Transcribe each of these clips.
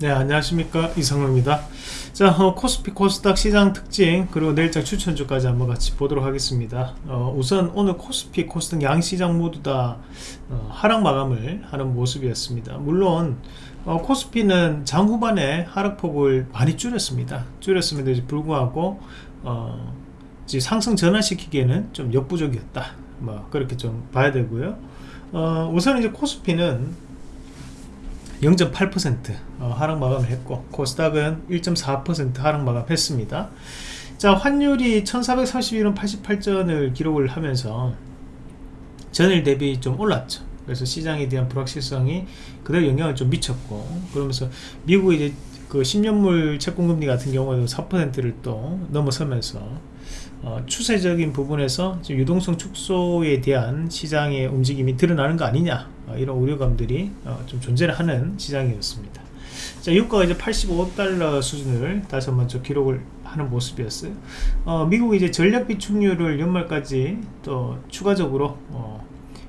네 안녕하십니까. 이상로입니다. 자 어, 코스피 코스닥 시장 특징 그리고 내일장 추천주까지 한번 같이 보도록 하겠습니다. 어, 우선 오늘 코스피 코스닥 양시장 모두 다 어, 하락 마감을 하는 모습이었습니다. 물론 어, 코스피는 장 후반에 하락폭을 많이 줄였습니다. 줄였음에도 불구하고 어, 상승 전환시키기에는 좀 역부족이었다. 뭐 그렇게 좀 봐야 되고요. 어, 우선 이제 코스피는 0.8% 어, 하락 마감을 했고 코스닥은 1.4% 하락 마감했습니다. 자 환율이 1431원 88전을 기록을 하면서 전일 대비 좀 올랐죠. 그래서 시장에 대한 불확실성이 그대로 영향을 좀 미쳤고 그러면서 미국의 이제 그 10년물 채권금리 같은 경우에도 4%를 또 넘어서면서 어, 추세적인 부분에서 유동성 축소에 대한 시장의 움직임이 드러나는 거 아니냐. 어, 이런 우려감들이 어, 좀 존재를 하는 시장이었습니다. 자 유가가 이제 85달러 수준을 다시 한번 좀 기록을 하는 모습이었어요. 어, 미국이 이제 전략 비축률을 연말까지 또 추가적으로 어,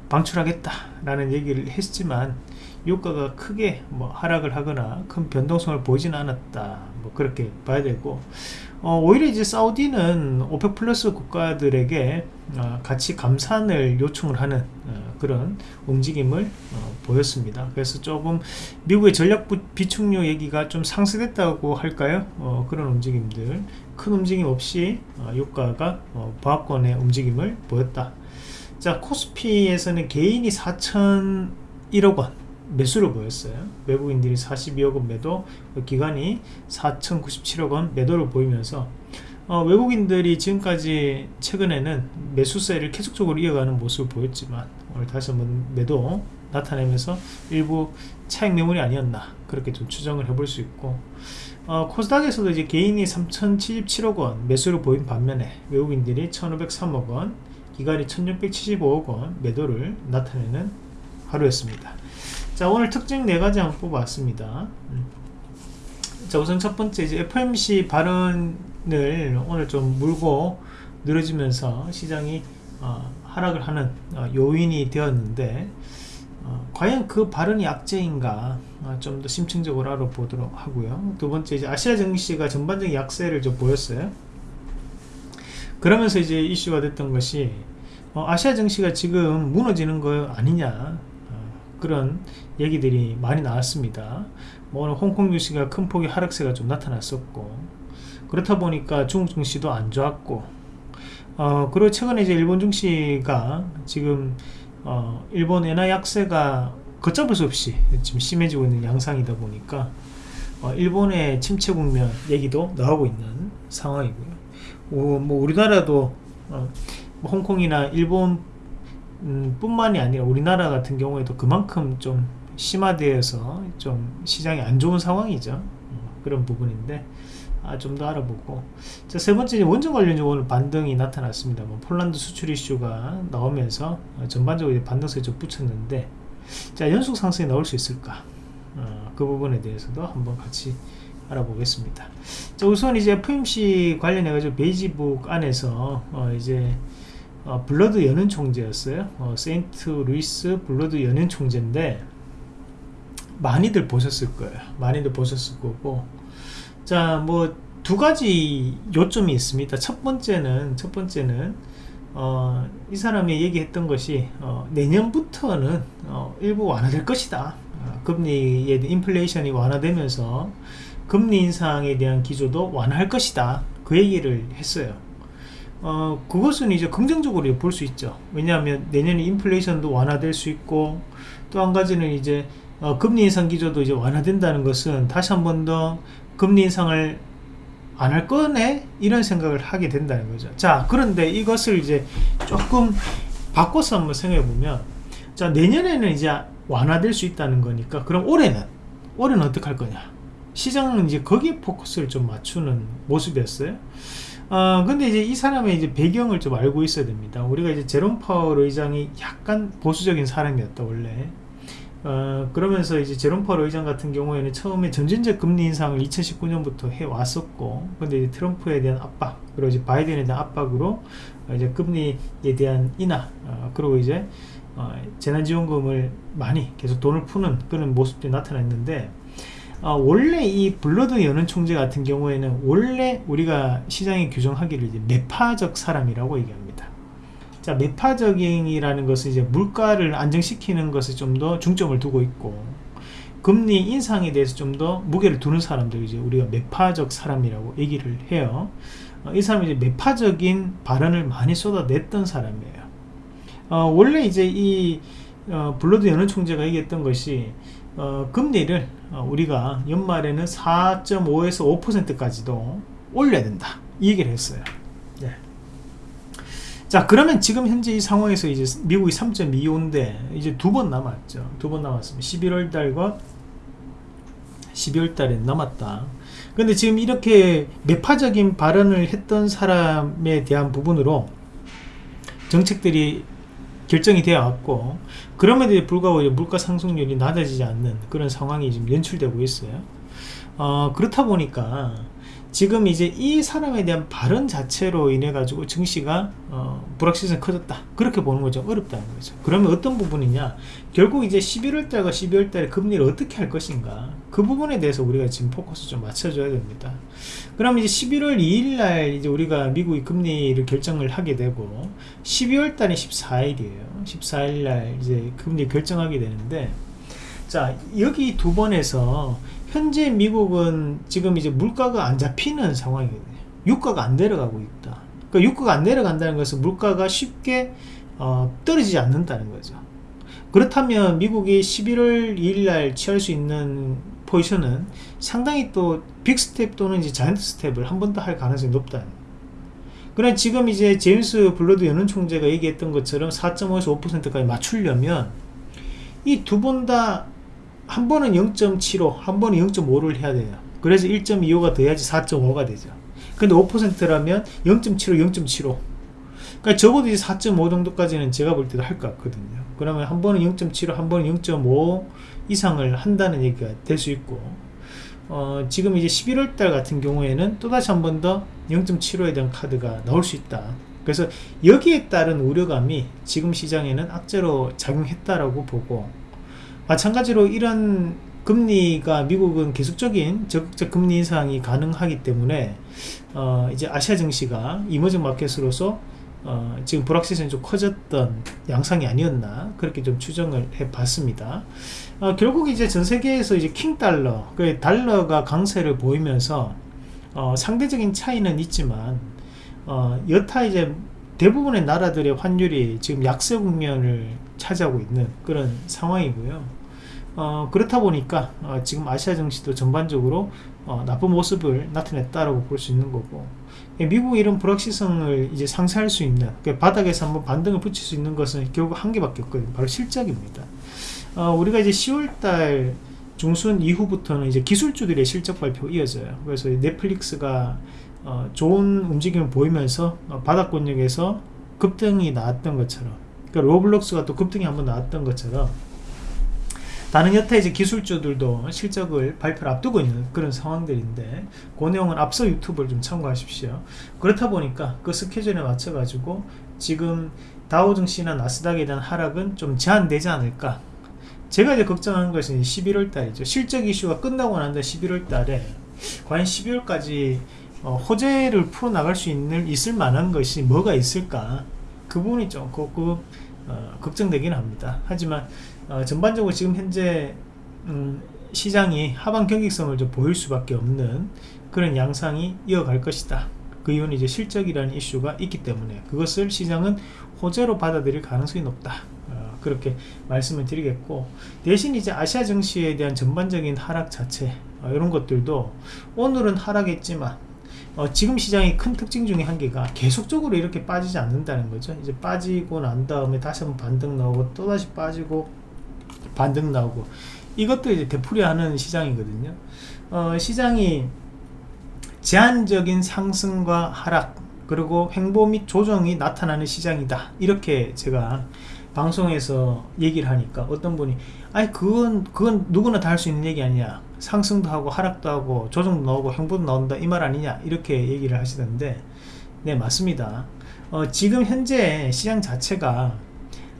방출하겠다 라는 얘기를 했지만 유가가 크게 뭐 하락을 하거나 큰 변동성을 보이지는 않았다 뭐 그렇게 봐야 되고 어, 오히려 이제 사우디는 OPEC 플러스 국가들에게 어, 같이 감산을 요청을 하는 어, 그런 움직임을 어, 보였습니다. 그래서 조금 미국의 전략 비축유 얘기가 좀 상쇄됐다고 할까요? 어, 그런 움직임들 큰 움직임 없이 어, 유가가 보합권의 움직임을 보였다. 자 코스피에서는 개인이 4,001억 원 매수를 보였어요. 외국인들이 42억 원 매도 기관이 4,097억 원 매도를 보이면서 어, 외국인들이 지금까지 최근에는 매수세를 계속적으로 이어가는 모습을 보였지만 오늘 다시 한번 매도 나타내면서 일부 차익 매물이 아니었나 그렇게 좀 추정을 해볼 수 있고 어, 코스닥에서도 이제 개인이 3,077억 원 매수를 보인 반면에 외국인들이 1,503억 원 기관이 1,675억 원 매도를 나타내는 하루였습니다. 자 오늘 특징 네 가지 한번 뽑아봤습니다. 음. 자 우선 첫 번째 이제 FMC 발언을 오늘 좀 물고 늘어지면서 시장이 어, 하락을 하는 어, 요인이 되었는데 어, 과연 그 발언이 약재인가 어, 좀더 심층적으로 알아보도록 하고요. 두 번째 이제 아시아 증시가 전반적인 약세를 좀 보였어요 그러면서 이제 이슈가 됐던 것이 어, 아시아 증시가 지금 무너지는 거 아니냐 그런 얘기들이 많이 나왔습니다. 뭐 오늘 홍콩 증시가 큰 폭의 하락세가 좀 나타났었고 그렇다 보니까 중국 증시도 안 좋았고 어, 그리고 최근에 이제 일본 증시가 지금 어, 일본 엔화 약세가 걷잡을 수 없이 지금 심해지고 있는 양상이다 보니까 어, 일본의 침체 국면 얘기도 나오고 있는 상황이고요 어, 뭐 우리나라도 어, 뭐 홍콩이나 일본 음, 뿐만이 아니라 우리나라 같은 경우에도 그만큼 좀 심화되어서 좀 시장이 안 좋은 상황이죠. 음, 그런 부분인데 아, 좀 더 알아보고. 자, 세 번째 원전 관련주 오늘 반등이 나타났습니다. 뭐 폴란드 수출 이슈가 나오면서 어, 전반적으로 반등세에 좀 붙였는데 자 연속 상승이 나올 수 있을까? 어, 그 부분에 대해서도 한번 같이 알아보겠습니다. 자 우선 이제 FOMC 관련해 가지고 베이지북 안에서 어, 이제 어, 불러드 연은 총재였어요. 어, 세인트 루이스 불러드 연은 총재인데 많이들 보셨을 거예요. 많이들 보셨을 거고. 자 뭐 두 가지 요점이 있습니다. 첫 번째는 첫 번째는 어, 이 사람이 얘기했던 것이 어, 내년부터는 어, 일부 완화될 것이다. 어, 금리의 인플레이션이 완화되면서 금리 인상에 대한 기조도 완화할 것이다. 그 얘기를 했어요. 어, 그것은 이제 긍정적으로 볼 수 있죠. 왜냐하면 내년에 인플레이션도 완화될 수 있고 또 한 가지는 이제 어, 금리 인상 기조도 이제 완화된다는 것은 다시 한 번 더 금리 인상을 안 할 거네? 이런 생각을 하게 된다는 거죠. 자 그런데 이것을 이제 조금 바꿔서 한번 생각해 보면 자 내년에는 이제 완화될 수 있다는 거니까 그럼 올해는? 올해는 어떻게 할 거냐 시장은 이제 거기에 포커스를 좀 맞추는 모습이었어요. 어, 근데 이제 이 사람의 이제 배경을 좀 알고 있어야 됩니다. 우리가 이제 제롬 파월 의장이 약간 보수적인 사람이었다, 원래. 어, 그러면서 이제 제롬 파월 의장 같은 경우에는 처음에 전진적 금리 인상을 2019년부터 해 왔었고, 근데 트럼프에 대한 압박, 그리고 이제 바이든에 대한 압박으로 이제 금리에 대한 인하, 어, 그리고 이제 어, 재난지원금을 많이 계속 돈을 푸는 그런 모습들이 나타났는데, 어, 원래 이 블러드 연은 총재 같은 경우에는 원래 우리가 시장에 규정하기를 이제 매파적 사람이라고 얘기합니다. 자, 매파적이라는 것은 이제 물가를 안정시키는 것에 좀 더 중점을 두고 있고 금리 인상에 대해서 좀 더 무게를 두는 사람들 이제 우리가 매파적 사람이라고 얘기를 해요. 어, 이 사람이 이제 매파적인 발언을 많이 쏟아냈던 사람이에요. 어, 원래 이제 이 어, 블러드 연은 총재가 얘기했던 것이 어, 금리를 어, 우리가 연말에는 4.5에서 5%까지도 올려야 된다. 이 얘기를 했어요. 네. 자 그러면 지금 현재 이 상황에서 이제 미국이 3.25인데 이제 두 번 남았죠. 두 번 남았습니다. 11월 달과 12월 달에 남았다. 근데 지금 이렇게 매파적인 발언을 했던 사람에 대한 부분으로 정책들이 결정이 되어 왔고 그럼에도 불구하고 물가 상승률이 낮아지지 않는 그런 상황이 지금 연출되고 있어요. 어, 그렇다 보니까 지금 이제 이 사람에 대한 발언 자체로 인해 가지고 증시가 어, 불확실성이 커졌다. 그렇게 보는 거죠. 어렵다는 거죠. 그러면 어떤 부분이냐? 결국 이제 11월 달과 12월 달에 금리를 어떻게 할 것인가? 그 부분에 대해서 우리가 지금 포커스 좀 맞춰줘야 됩니다. 그럼 이제 11월 2일 날 이제 우리가 미국이 금리를 결정을 하게 되고 12월 달에 14일이에요. 14일 날 이제 금리 결정하게 되는데 자 여기 두 번에서 현재 미국은 지금 이제 물가가 안 잡히는 상황이거든요. 유가가 안 내려가고 있다. 그러니까 유가가 안 내려간다는 것은 물가가 쉽게 어, 떨어지지 않는다는 거죠. 그렇다면 미국이 11월 2일 날 취할 수 있는 포지션은 상당히 또 빅스텝 또는 이제 자이언트 스텝을 한 번 더 할 가능성이 높다 그러나 지금 이제 제임스 불러드 연은 총재가 얘기했던 것처럼 4.5에서 5%까지 맞추려면 이 두 번 다 한 번은 0.75, 한 번은 0.5를 해야 돼요. 그래서 1.25가 돼야지 4.5가 되죠. 근데 5%라면 0.75, 0.75. 그러니까 적어도 이제 4.5 정도까지는 제가 볼 때도 할 것 같거든요. 그러면 한 번은 0.75, 한 번은 0.5 이상을 한다는 얘기가 될 수 있고, 어, 지금 이제 11월 달 같은 경우에는 또다시 한 번 더 0.75에 대한 카드가 나올 수 있다. 그래서 여기에 따른 우려감이 지금 시장에는 악재로 작용했다라고 보고 마찬가지로 이런 금리가 미국은 계속적인 적극적 금리 인상이 가능하기 때문에 어 이제 아시아 증시가 이머징 마켓으로서 어 지금 불확실성이 좀 커졌던 양상이 아니었나 그렇게 좀 추정을 해 봤습니다. 어 결국 이제 전 세계에서 이제 킹 달러 그 달러가 강세를 보이면서 어 상대적인 차이는 있지만 어 여타 이제 대부분의 나라들의 환율이 지금 약세 국면을 차지하고 있는 그런 상황이고요 어, 그렇다 보니까 어, 지금 아시아 증시도 전반적으로 어, 나쁜 모습을 나타냈다라고 볼 수 있는 거고 예, 미국의 이런 불확실성을 이제 상쇄할 수 있는 그 바닥에서 한번 반등을 붙일 수 있는 것은 결국 한 개밖에 없거든요. 바로 실적입니다. 어, 우리가 이제 10월달 중순 이후부터는 이제 기술주들의 실적 발표 이어져요. 그래서 넷플릭스가 어, 좋은 움직임을 보이면서 어, 바닥권역에서 급등이 나왔던 것처럼 그러니까 로블록스가 또 급등이 한번 나왔던 것처럼 다른 여타 이제 기술주들도 실적을 발표를 앞두고 있는 그런 상황들인데 그 내용은 앞서 유튜브를 좀 참고하십시오. 그렇다 보니까 그 스케줄에 맞춰 가지고 지금 다우증시나 나스닥에 대한 하락은 좀 제한되지 않을까. 제가 이제 걱정하는 것은 11월 달이죠. 실적 이슈가 끝나고 난 다음 11월 달에 과연 12월까지 어, 호재를 풀어나갈 수 있는 있을 만한 것이 뭐가 있을까? 그 부분이 조금 어, 걱정되긴 합니다. 하지만 어, 전반적으로 지금 현재 음, 시장이 하방 경직성을 좀 보일 수밖에 없는 그런 양상이 이어갈 것이다. 그 이유는 이제 실적이라는 이슈가 있기 때문에 그것을 시장은 호재로 받아들일 가능성이 높다. 어, 그렇게 말씀을 드리겠고 대신 이제 아시아 증시에 대한 전반적인 하락 자체 어, 이런 것들도 오늘은 하락했지만 어, 지금 시장의 큰 특징 중에 한 개가 계속적으로 이렇게 빠지지 않는다는 거죠. 이제 빠지고 난 다음에 다시 한번 반등 나오고 또다시 빠지고 반등 나오고. 이것도 이제 되풀이하는 시장이거든요. 어, 시장이 제한적인 상승과 하락 그리고 횡보 및 조정이 나타나는 시장이다. 이렇게 제가 방송에서 얘기를 하니까 어떤 분이 아니 그건 그건 누구나 다 할 수 있는 얘기 아니야 상승도 하고 하락도 하고 조정도 나오고 횡보도 나온다. 이 말 아니냐. 이렇게 얘기를 하시던데 네 맞습니다. 어, 지금 현재 시장 자체가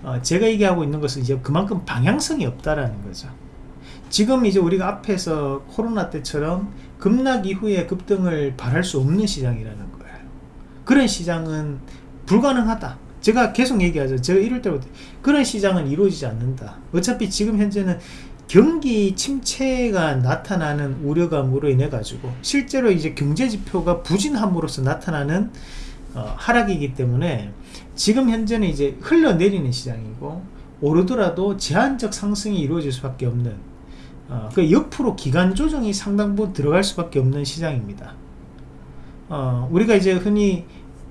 어, 제가 얘기하고 있는 것은 이제 그만큼 방향성이 없다라는 거죠 지금 이제 우리가 앞에서 코로나 때처럼 급락 이후에 급등을 바랄 수 없는 시장이라는 거예요. 그런 시장은 불가능하다. 제가 계속 얘기하죠. 제가 이럴 때부터 그런 시장은 이루어지지 않는다. 어차피 지금 현재는 경기 침체가 나타나는 우려감으로 인해 가지고 실제로 이제 경제 지표가 부진함으로써 나타나는 어, 하락이기 때문에 지금 현재는 이제 흘러내리는 시장이고 오르더라도 제한적 상승이 이루어질 수밖에 없는 어, 그 옆으로 기간 조정이 상당 부분 들어갈 수밖에 없는 시장입니다. 어, 우리가 이제 흔히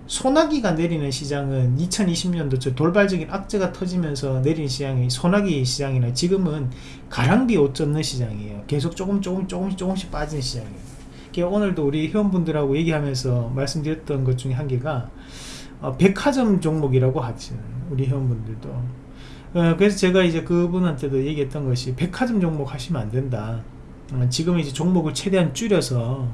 소나기가 내리는 시장은 2020년도 저 돌발적인 악재가 터지면서 내린 시장이 소나기 시장이나 지금은 가랑비 옷 젖는 시장이에요. 계속 조금 조금 조금씩 조금씩 빠지는 시장이에요. 오늘도 우리 회원분들하고 얘기하면서 말씀드렸던 것 중에 한 개가 어, 백화점 종목이라고 하죠. 우리 회원분들도. 어, 그래서 제가 이제 그분한테도 얘기했던 것이 백화점 종목 하시면 안 된다. 어, 지금 이제 종목을 최대한 줄여서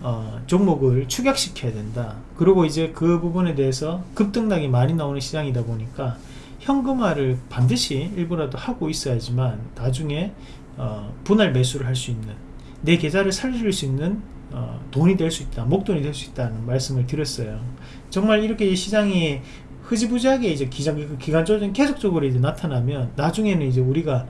어, 종목을 축약시켜야 된다. 그리고 이제 그 부분에 대해서 급등락이 많이 나오는 시장이다 보니까 현금화를 반드시 일부라도 하고 있어야지만 나중에 어, 분할 매수를 할 수 있는 내 계좌를 살릴 수 있는 어, 돈이 될 수 있다 목돈이 될 수 있다는 말씀을 드렸어요 정말 이렇게 시장이 흐지부지하게 이제 기간, 기간 조정 계속적으로 이제 나타나면 나중에는 이제 우리가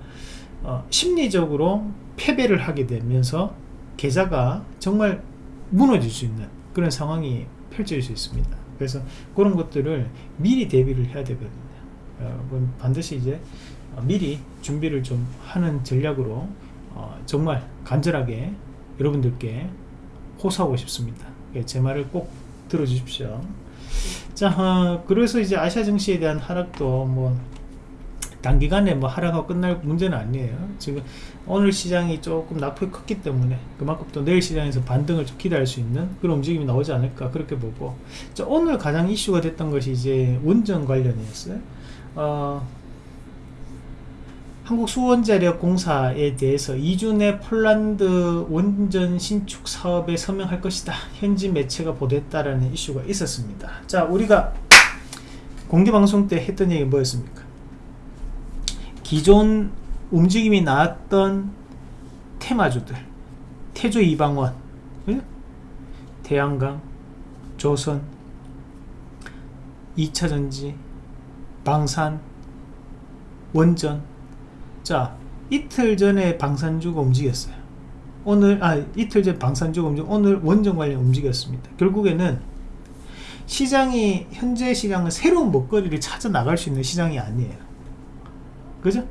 어, 심리적으로 패배를 하게 되면서 계좌가 정말 무너질 수 있는 그런 상황이 펼쳐질 수 있습니다. 그래서 그런 것들을 미리 대비를 해야 되거든요. 어, 반드시 이제 어, 미리 준비를 좀 하는 전략으로 어, 정말 간절하게 여러분들께 호소하고 싶습니다. 예, 제 말을 꼭 들어주십시오. 자, 어, 그래서 이제 아시아 증시에 대한 하락도 뭐 단기간에 뭐 하락하고 끝날 문제는 아니에요. 지금 오늘 시장이 조금 낙폭이 컸기 때문에 그만큼 또 내일 시장에서 반등을 좀 기대할 수 있는 그런 움직임이 나오지 않을까 그렇게 보고 자, 오늘 가장 이슈가 됐던 것이 이제 원전 관련이었어요. 어, 한국수원자력공사에 대해서 2주 내 폴란드 원전 신축 사업에 서명할 것이다. 현지 매체가 보도했다라는 이슈가 있었습니다. 자, 우리가 공개방송 때 했던 얘기 뭐였습니까? 기존 움직임이 나왔던 테마주들 태조 이방원 태양광 조선 2차전지 방산 원전 자 이틀 전에 방산주가 움직였어요 오늘 아 이틀 전 방산주가 움직 오늘 원전 관련 움직였습니다 결국에는 시장이 현재 시장은 새로운 먹거리를 찾아 나갈 수 있는 시장이 아니에요 그죠?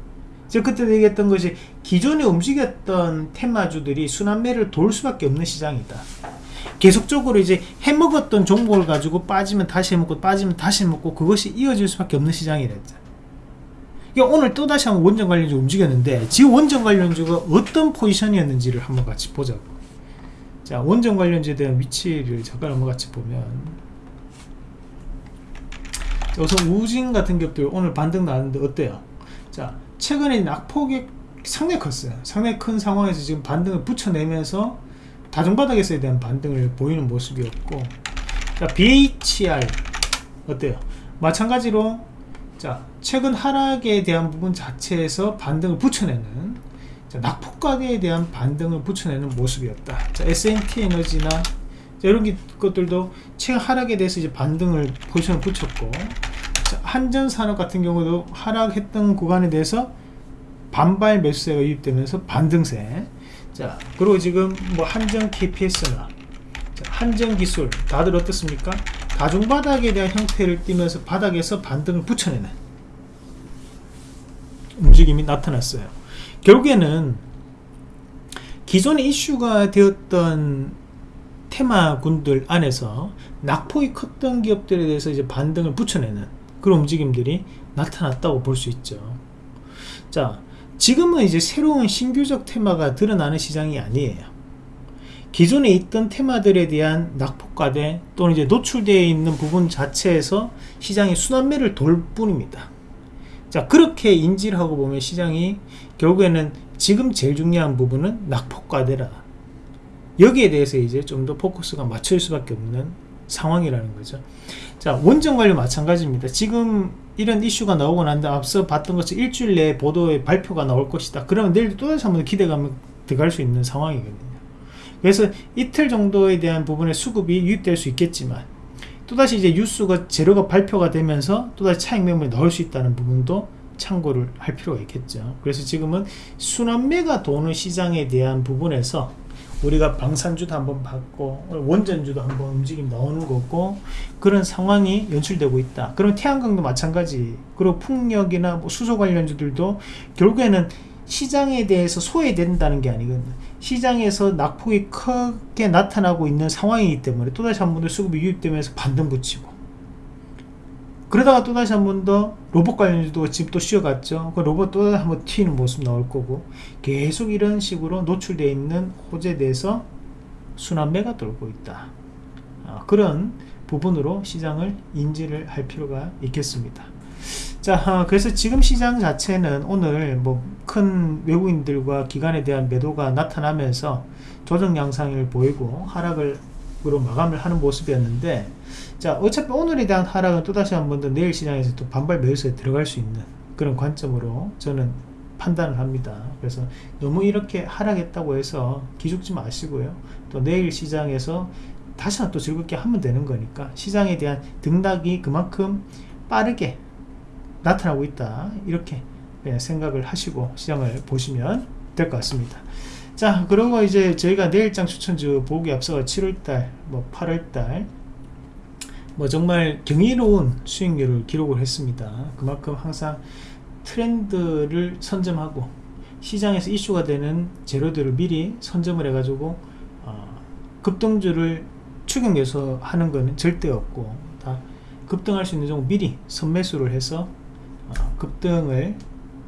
제가 그때 얘기했던 것이 기존에 움직였던 테마주들이 순환매를 돌 수밖에 없는 시장이다. 계속적으로 이제 해먹었던 종목을 가지고 빠지면 다시 해먹고 빠지면 다시 해먹고 그것이 이어질 수밖에 없는 시장이랬죠. 그러니까 오늘 또다시 한번 원전 관련주 움직였는데 지금 원전 관련주가 어떤 포지션이었는지를 한번 같이 보자고. 자, 원전 관련주에 대한 위치를 잠깐 한번 같이 보면 우선 우진 같은 기업들 오늘 반등 나왔는데 어때요? 자 최근에 낙폭이 상당히 컸어요 상당히 큰 상황에서 지금 반등을 붙여내면서 다중바닥에서에 대한 반등을 보이는 모습이었고 자 BHR 어때요 마찬가지로 자 최근 하락에 대한 부분 자체에서 반등을 붙여내는 자, 낙폭가에 대한 반등을 붙여내는 모습이었다. 자 S&T 에너지나 자, 이런 것들도 최근 하락에 대해서 이제 반등을 포지션을 붙였고 한전산업 같은 경우도 하락했던 구간에 대해서 반발 매수세가 유입되면서 반등세. 자 그리고 지금 뭐 한전 KPS나 한전 기술 다들 어떻습니까 다중바닥에 대한 형태를 띠면서 바닥에서 반등을 붙여내는 움직임이 나타났어요. 결국에는 기존의 이슈가 되었던 테마군들 안에서 낙폭이 컸던 기업들에 대해서 이제 반등을 붙여내는 그런 움직임들이 나타났다고 볼 수 있죠. 자 지금은 이제 새로운 신규적 테마가 드러나는 시장이 아니에요 기존에 있던 테마들에 대한 낙폭과대 또는 이제 노출되어 있는 부분 자체에서 시장이 순환매를 돌 뿐입니다. 자 그렇게 인지를 하고 보면 시장이 결국에는 지금 제일 중요한 부분은 낙폭과대라. 여기에 대해서 이제 좀 더 포커스가 맞출 수밖에 없는 상황이라는 거죠. 자 원전 관련 마찬가지입니다. 지금 이런 이슈가 나오고 난 다음 앞서 봤던 것처럼 일주일 내에 보도에 발표가 나올 것이다. 그러면 내일 또다시 한번 기대감을 들어갈 수 있는 상황이거든요 그래서 이틀 정도에 대한 부분의 수급이 유입될 수 있겠지만 또다시 이제 뉴스가 재료가 발표가 되면서 또다시 차익 매물이 나올 수 있다는 부분도 참고를 할 필요가 있겠죠. 그래서 지금은 순환매가 도는 시장에 대한 부분에서 우리가 방산주도 한번 봤고 원전주도 한번 움직임 나오는 거고 그런 상황이 연출되고 있다. 그럼 태양광도 마찬가지. 그리고 풍력이나 뭐 수소 관련주들도 결국에는 시장에 대해서 소외된다는 게 아니거든요 시장에서 낙폭이 크게 나타나고 있는 상황이기 때문에 또다시 한 번 더 수급이 유입되면서 반등 붙이고. 그러다가 또다시 한 번 더 로봇 관련주도 지금 또 쉬어갔죠. 그 로봇 또 한 번 튀는 모습 나올 거고. 계속 이런 식으로 노출되어 있는 호재에 대해서 순환매가 돌고 있다. 아, 그런 부분으로 시장을 인지를 할 필요가 있겠습니다 자 아, 그래서 지금 시장 자체는 오늘 뭐 큰 외국인들과 기관에 대한 매도가 나타나면서 조정 양상을 보이고 하락을 으로 마감을 하는 모습이었는데 자 어차피 오늘에 대한 하락은 또다시 한 번 더 내일 시장에서 또 반발 매수에 들어갈 수 있는 그런 관점으로 저는 판단을 합니다. 그래서 너무 이렇게 하락했다고 해서 기죽지 마시고요. 또 내일 시장에서 다시 한번 또 즐겁게 하면 되는 거니까 시장에 대한 등락이 그만큼 빠르게 나타나고 있다. 이렇게 네, 생각을 하시고 시장을 보시면 될 것 같습니다. 자 그리고 이제 저희가 내일장 추천주 보기 앞서가 7월달 뭐 8월달 뭐 정말 경이로운 수익률을 기록을 했습니다. 그만큼 항상 트렌드를 선점하고 시장에서 이슈가 되는 재료들을 미리 선점을 해 가지고 어, 급등주를 추경해서 하는 것은 절대 없고 다 급등할 수 있는 종목 미리 선매수를 해서 어, 급등을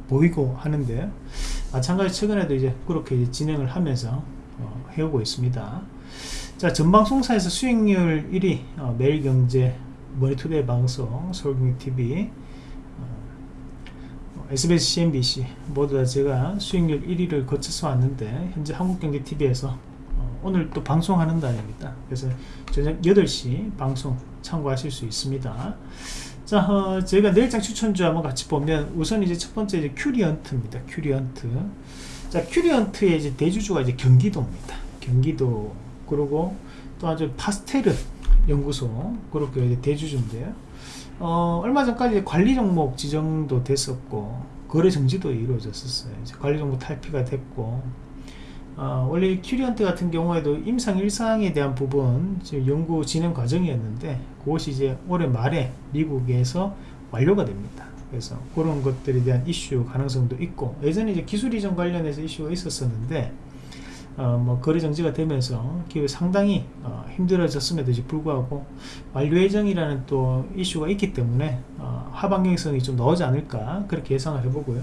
보이고 하는데 마찬가지 최근에도 이제 그렇게 이제 진행을 하면서 어, 해오고 있습니다. 자 전방송사에서 수익률 1위 어, 매일경제 머니투데이 방송 서울경제TV 어, SBS CNBC 모두 다 제가 수익률 1위를 거쳐서 왔는데 현재 한국경제TV에서 어, 오늘 또 방송하는 날입니다. 그래서 저녁 8시 방송 참고하실 수 있습니다 자, 어, 저희가 내일장 추천주 한번 같이 보면 우선 이제 첫 번째 이제 큐리언트입니다. 큐리언트. 자, 큐리언트의 이제 대주주가 이제 경기도입니다. 경기도 그리고 또 아주 파스퇴르 연구소 그렇게 이제 대주주인데요. 어, 얼마 전까지 관리 종목 지정도 됐었고 거래 정지도 이루어졌었어요. 관리 종목 탈피가 됐고 어, 원래 큐리언트 같은 경우에도 임상 1상에 대한 부분 지금 연구 진행 과정이었는데 그것이 이제 올해 말에 미국에서 완료가 됩니다. 그래서 그런 것들에 대한 이슈 가능성도 있고 예전에 이제 기술 이전 관련해서 이슈가 있었었는데 어, 뭐 거래 정지가 되면서 기업이 상당히 어, 힘들어졌음에도 불구하고 완료 예정이라는 또 이슈가 있기 때문에 어, 하반경성이 좀 나오지 않을까 그렇게 예상을 해보고요.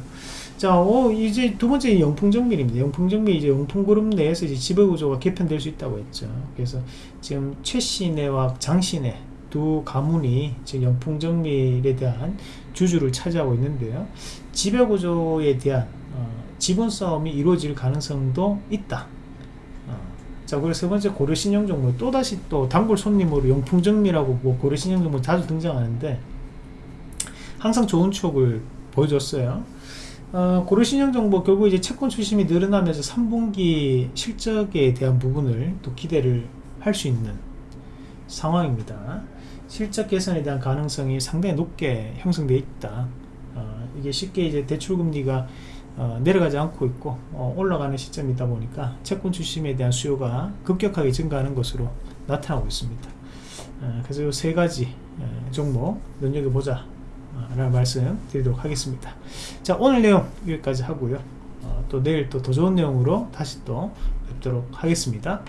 자, 어, 이제 두 번째 영풍정밀입니다. 영풍정밀 이제 영풍그룹 내에서 이제 지배구조가 개편될 수 있다고 했죠. 그래서 지금 최신혜와 장신혜 두 가문이 지금 영풍정밀에 대한 주주를 차지하고 있는데요. 지배구조에 대한 어, 지분 싸움이 이루어질 가능성도 있다. 자 그리고 세 번째 고려신용정보 또다시 또 단골 손님으로 용풍정미라고 뭐 고려신용정보 자주 등장하는데 항상 좋은 추억을 보여줬어요. 어, 고려신용정보 결국 이제 채권 출심이 늘어나면서 3분기 실적에 대한 부분을 또 기대를 할 수 있는 상황입니다. 실적 개선에 대한 가능성이 상당히 높게 형성되어 있다. 어, 이게 쉽게 이제 대출금리가 어, 내려가지 않고 있고 어, 올라가는 시점이다 보니까 채권 출심에 대한 수요가 급격하게 증가하는 것으로 나타나고 있습니다. 어, 그래서 이 세 가지 어, 종목 눈여겨보자. 어, 라는 말씀 드리도록 하겠습니다. 자 오늘 내용 여기까지 하고요. 어, 또 내일 또 더 좋은 내용으로 다시 또 뵙도록 하겠습니다